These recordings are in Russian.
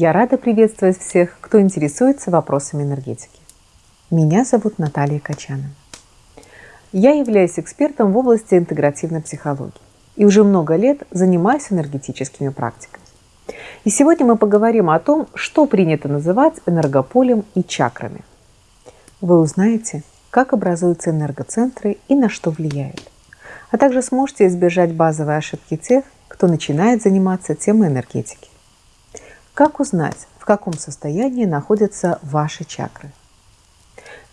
Я рада приветствовать всех, кто интересуется вопросами энергетики. Меня зовут Наталья Качана. Я являюсь экспертом в области интегративной психологии и уже много лет занимаюсь энергетическими практиками. И сегодня мы поговорим о том, что принято называть энергополем и чакрами. Вы узнаете, как образуются энергоцентры и на что влияют. А также сможете избежать базовой ошибки тех, кто начинает заниматься темой энергетики. Как узнать, в каком состоянии находятся ваши чакры?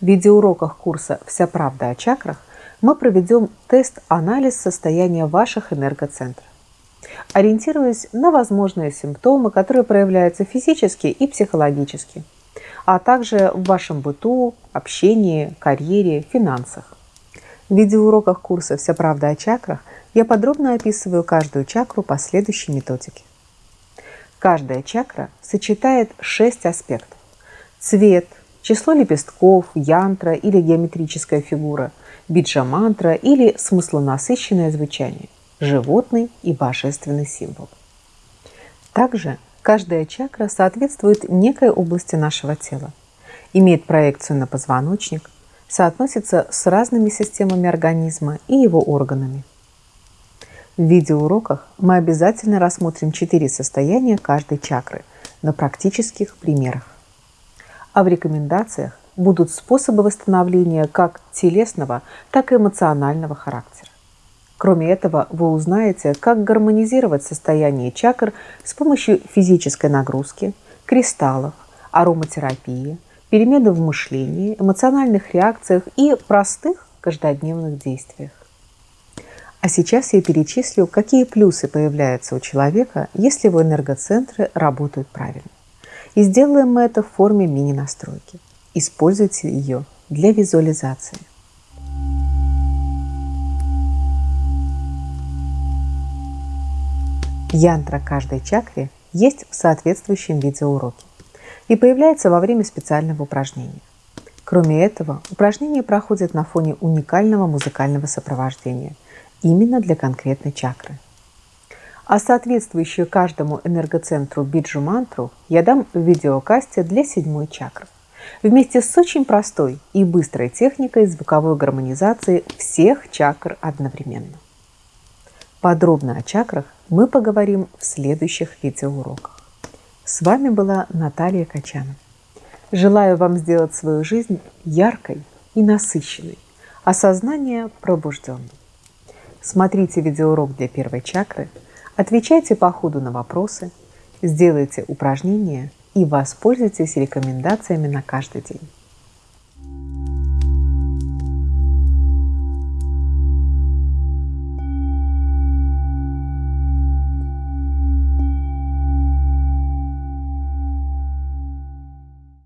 В видеоуроках курса «Вся правда о чакрах» мы проведем тест-анализ состояния ваших энергоцентров. Ориентируясь на возможные симптомы, которые проявляются физически и психологически, а также в вашем быту, общении, карьере, финансах. В видеоуроках курса «Вся правда о чакрах» я подробно описываю каждую чакру по следующей методике. Каждая чакра сочетает шесть аспектов. Цвет, число лепестков, янтра или геометрическая фигура, биджа-мантра или смыслонасыщенное звучание, животный и божественный символ. Также каждая чакра соответствует некой области нашего тела, имеет проекцию на позвоночник, соотносится с разными системами организма и его органами. В видеоуроках мы обязательно рассмотрим четыре состояния каждой чакры на практических примерах а в рекомендациях будут способы восстановления как телесного, так и эмоционального характера. Кроме этого, вы узнаете, как гармонизировать состояние чакр с помощью физической нагрузки, кристаллов, ароматерапии, перемены в мышлении, эмоциональных реакциях и простых каждодневных действиях. А сейчас я перечислю, какие плюсы появляются у человека, если его энергоцентры работают правильно. И сделаем мы это в форме мини-настройки. Используйте ее для визуализации. Янтра каждой чакры есть в соответствующем видеоуроке и появляется во время специального упражнения. Кроме этого, упражнение проходит на фоне уникального музыкального сопровождения именно для конкретной чакры – а соответствующую каждому энергоцентру биджу-мантру я дам в видеокасте для седьмой чакры. Вместе с очень простой и быстрой техникой звуковой гармонизации всех чакр одновременно. Подробно о чакрах мы поговорим в следующих видеоуроках. С вами была Наталья Качанова. Желаю вам сделать свою жизнь яркой и насыщенной, а сознание пробужденным. Смотрите видеоурок для первой чакры – Отвечайте по ходу на вопросы, сделайте упражнения и воспользуйтесь рекомендациями на каждый день.